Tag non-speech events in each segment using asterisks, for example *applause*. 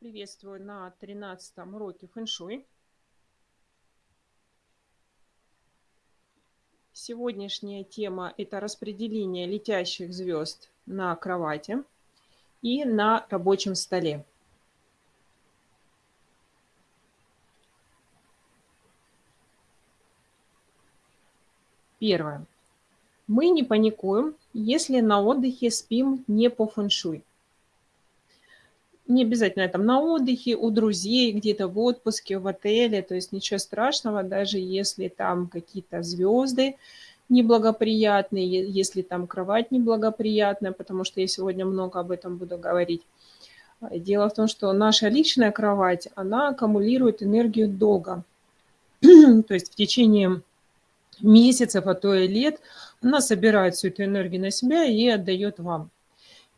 Приветствую на тринадцатом уроке фэншуй. Сегодняшняя тема– это распределение летящих звезд на кровати и на рабочем столе. Первое. Мы не паникуем, если на отдыхе спим не по фэншуй не обязательно там на отдыхе, у друзей, где-то в отпуске, в отеле, то есть ничего страшного, даже если там какие-то звезды неблагоприятные, если там кровать неблагоприятная, потому что я сегодня много об этом буду говорить. Дело в том, что наша личная кровать, она аккумулирует энергию долго. *clears throat* то есть в течение месяцев, а то и лет она собирает всю эту энергию на себя и отдает вам.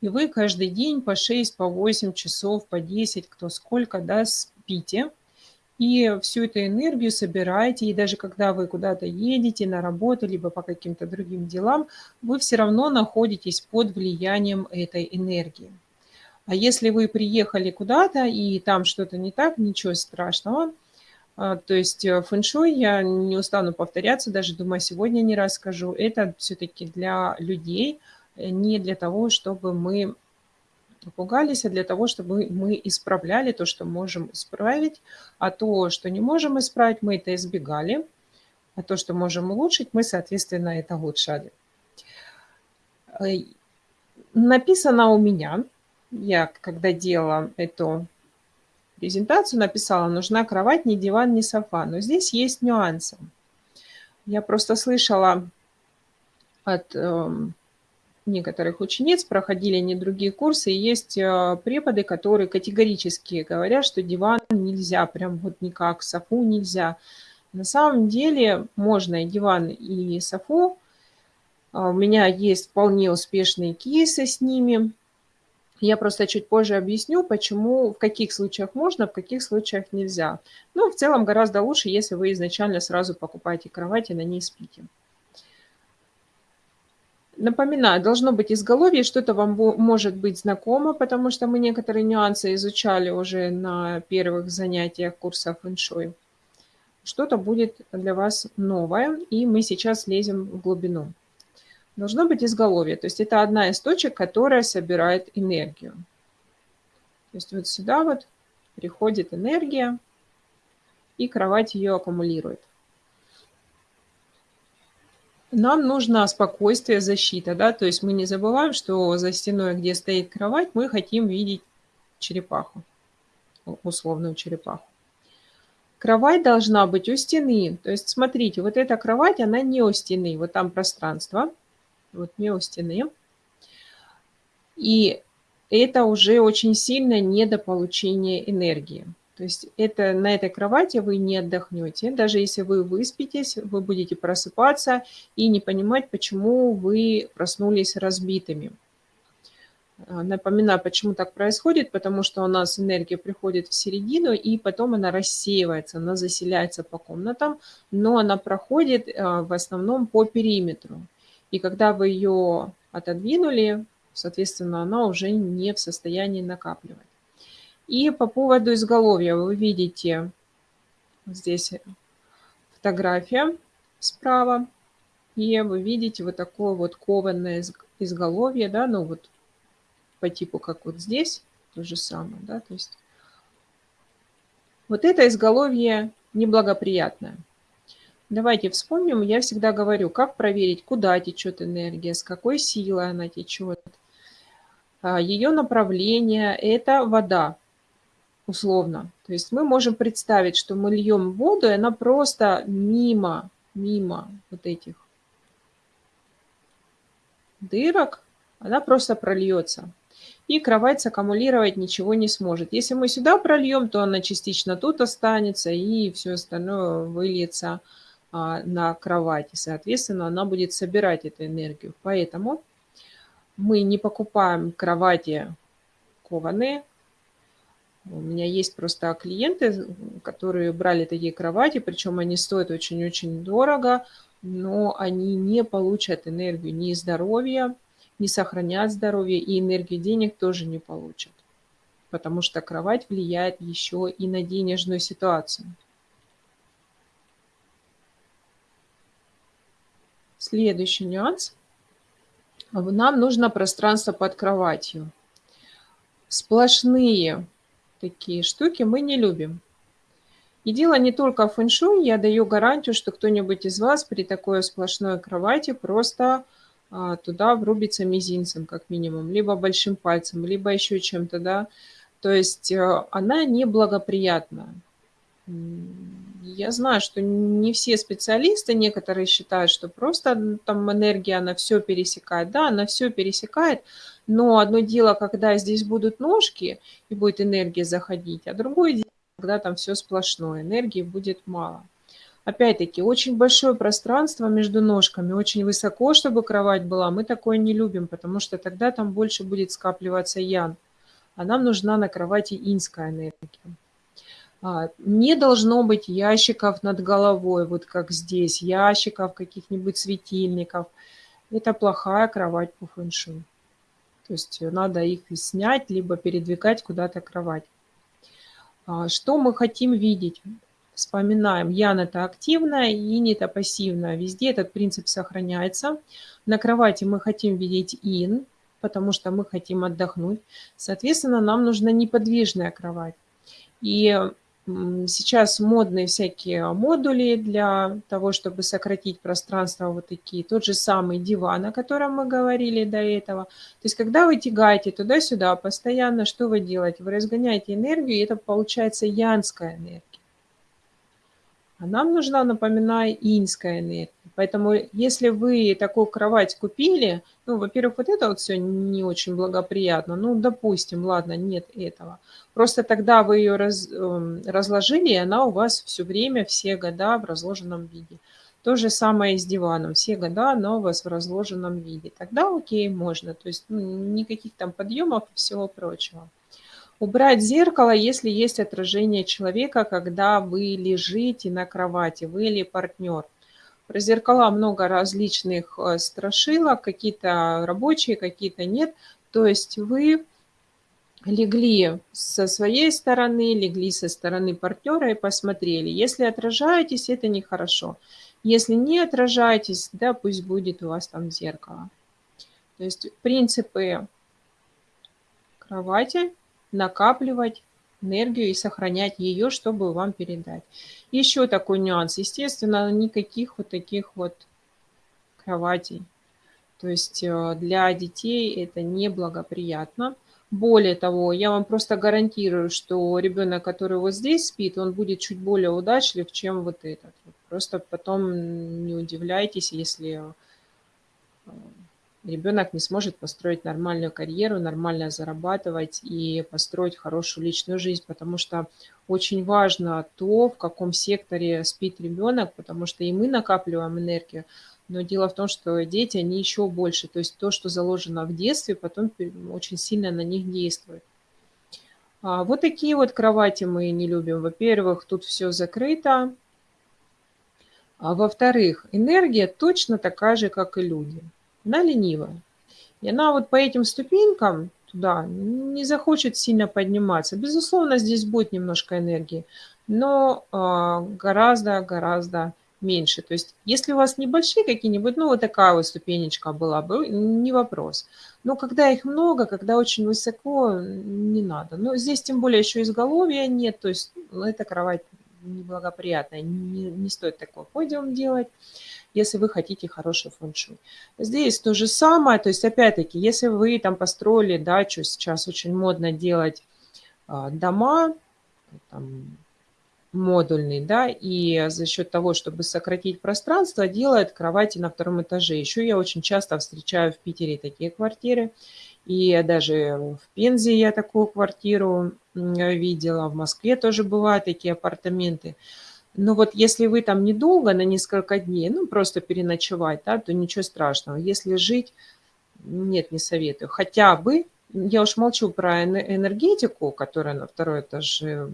И вы каждый день по 6, по 8 часов, по 10, кто сколько, да, спите. И всю эту энергию собираете. И даже когда вы куда-то едете на работу, либо по каким-то другим делам, вы все равно находитесь под влиянием этой энергии. А если вы приехали куда-то и там что-то не так, ничего страшного. А, то есть э, фэншуй, я не устану повторяться, даже думаю, сегодня не раз скажу, это все-таки для людей – не для того, чтобы мы пугались, а для того, чтобы мы исправляли то, что можем исправить, а то, что не можем исправить, мы это избегали, а то, что можем улучшить, мы, соответственно, это улучшали. Э, написано у меня, я когда делала эту презентацию, написала, нужна кровать, не диван, не софа. Но здесь есть нюансы. Я просто слышала от эм, некоторых учениц проходили не другие курсы, и есть э, преподы, которые категорически говорят, что диван нельзя, прям вот никак, софу нельзя. На самом деле можно и диван, и софу. А, у меня есть вполне успешные кейсы с ними. Я просто чуть позже объясню, почему, в каких случаях можно, в каких случаях нельзя. Ну, в целом гораздо лучше, если вы изначально сразу покупаете кровать и на ней спите. Напоминаю, должно быть изголовье, что-то вам может быть знакомо, потому что мы некоторые нюансы изучали уже на первых занятиях курса фэншуй. Что-то будет для вас новое, и мы сейчас лезем в глубину. Должно быть изголовье, то есть это одна из точек, которая собирает энергию. То есть вот сюда вот приходит энергия, и кровать ее аккумулирует. Нам нужно спокойствие, защита, да, то есть мы не забываем, что за стеной, где стоит кровать, мы хотим видеть черепаху, условную черепаху. Кровать должна быть у стены, то есть смотрите, вот эта кровать, она не у стены, вот там пространство, вот не у стены. И это уже очень сильно недополучение энергии. То есть это, на этой кровати вы не отдохнете. Даже если вы выспитесь, вы будете просыпаться и не понимать, почему вы проснулись разбитыми. А, напоминаю, почему так происходит, потому что у нас энергия приходит в середину, и потом она рассеивается, она заселяется по комнатам, но она проходит а, в основном по периметру. И когда вы ее отодвинули, соответственно, она уже не в состоянии накапливать. И по поводу изголовья вы видите здесь фотография справа. И вы видите вот такое вот кованное изголовье, да, ну вот по типу как вот здесь, то же самое, да, то есть вот это изголовье неблагоприятное. Давайте вспомним, я всегда говорю, как проверить, куда течет энергия, с какой силой она течет. А, Ее направление – это вода условно. То есть мы можем представить, что мы льем воду, и она просто мимо, мимо вот этих дырок, она просто прольется. И кровать саккумулировать ничего не сможет. Если мы сюда прольем, то она частично тут останется, и все остальное выльется а, на кровать. И, соответственно, она будет собирать эту энергию. Поэтому мы не покупаем кровати кованые, у меня есть просто клиенты, которые брали такие кровати, причем они стоят очень-очень дорого, но они не получат энергию ни здоровья, не сохранят здоровье, и энергию денег тоже не получат. потому что кровать влияет еще и на денежную ситуацию. Следующий нюанс. Нам нужно пространство под кроватью. Сплошные такие штуки мы не любим. И дело не только в фэншуй. Я даю гарантию, что кто-нибудь из вас при такой сплошной кровати просто а, туда врубится мизинцем, как минимум, либо большим пальцем, либо еще чем-то, да. То есть э, она неблагоприятна. Я знаю, что не все специалисты, некоторые считают, что просто там энергия, она все пересекает. Да, она все пересекает, но одно дело, когда здесь будут ножки и будет энергия заходить, а другое дело, когда там все сплошное, энергии будет мало. Опять-таки, очень большое пространство между ножками, очень высоко, чтобы кровать была. Мы такое не любим, потому что тогда там больше будет скапливаться ян. А нам нужна на кровати инская энергия. А, не должно быть ящиков над головой, вот как здесь, ящиков, каких-нибудь светильников. Это плохая кровать по фэншуй. То есть надо их снять, либо передвигать куда-то кровать. А, что мы хотим видеть? Вспоминаем, ян это активная, ин это пассивная. Везде этот принцип сохраняется. На кровати мы хотим видеть ин, потому что мы хотим отдохнуть. Соответственно, нам нужна неподвижная кровать. И Сейчас модные всякие модули для того, чтобы сократить пространство, вот такие. Тот же самый диван, о котором мы говорили до этого. То есть, когда вы тягаете туда-сюда постоянно, что вы делаете? Вы разгоняете энергию, и это получается янская энергия. А нам нужна, напоминаю, инская энергия. Поэтому если вы такую кровать купили, ну, во-первых, вот это вот все не очень благоприятно. Ну, допустим, ладно, нет этого. Просто тогда вы ее раз, эм, разложили, и она у вас все время, все года в разложенном виде. То же самое и с диваном. Все года она у вас в разложенном виде. Тогда окей, можно. То есть ну, никаких там подъемов и всего прочего. Убрать зеркало, если есть отражение человека, когда вы лежите на кровати, вы или партнер. Про зеркала много различных э, страшилок, какие-то рабочие, какие-то нет. То есть вы легли со своей стороны, легли со стороны партнера и посмотрели. Если отражаетесь, это нехорошо. Если не отражаетесь, да, пусть будет у вас там зеркало. То есть принципы кровати накапливать энергию и сохранять ее, чтобы вам передать. Еще такой нюанс. Естественно, никаких вот таких вот кроватей. То есть э, для детей это неблагоприятно. Более того, я вам просто гарантирую, что ребенок, который вот здесь спит, он будет чуть более удачлив, чем вот этот. Просто потом не удивляйтесь, если ребенок не сможет построить нормальную карьеру, нормально зарабатывать и построить хорошую личную жизнь, потому что очень важно то, в каком секторе спит ребенок, потому что и мы накапливаем энергию, но дело в том, что дети, они еще больше, то есть то, что заложено в детстве, потом очень сильно на них действует. А вот такие вот кровати мы не любим. Во-первых, тут все закрыто. А во-вторых, энергия точно такая же, как и люди она ленивая. И она вот по этим ступенькам туда не захочет сильно подниматься. Безусловно, здесь будет немножко энергии, но гораздо-гораздо меньше. То есть, если у вас небольшие какие-нибудь, ну, вот такая вот ступенечка была бы, не вопрос. Но когда их много, когда очень высоко, не надо. Но здесь тем более еще изголовья нет, то есть ну, эта кровать неблагоприятная, не, не стоит такой подиум делать если вы хотите хороший фэншуй. Здесь то же самое, то есть опять-таки, если вы там построили дачу, сейчас очень модно делать а, дома, там, модульный, да, и за счет того, чтобы сократить пространство, делает кровати на втором этаже. Еще я очень часто встречаю в Питере такие квартиры, и даже в Пензе я такую квартиру видела, в Москве тоже бывают такие апартаменты. Но вот если вы там недолго, на несколько дней, ну, просто переночевать, да, то ничего страшного. Если жить, нет, не советую. Хотя бы, я уж молчу про энергетику, которая на второй этаже,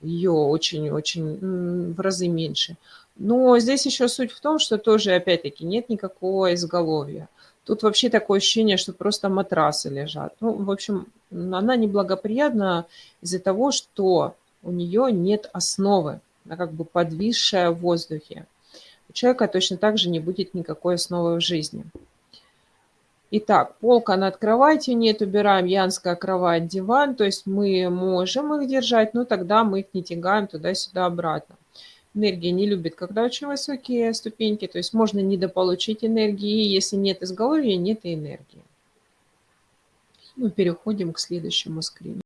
ее очень-очень в разы меньше. Но здесь еще суть в том, что тоже, опять-таки, нет никакого изголовья. Тут вообще такое ощущение, что просто матрасы лежат. Ну, в общем, она неблагоприятна из-за того, что у нее нет основы, она как бы подвисшая в воздухе. У человека точно так же не будет никакой основы в жизни. Итак, полка над кроватью нет, убираем янская кровать, диван, то есть мы можем их держать, но тогда мы их не тягаем туда-сюда обратно. Энергия не любит, когда очень высокие ступеньки, то есть можно недополучить энергии, если нет изголовья, нет и энергии. Мы переходим к следующему скрину.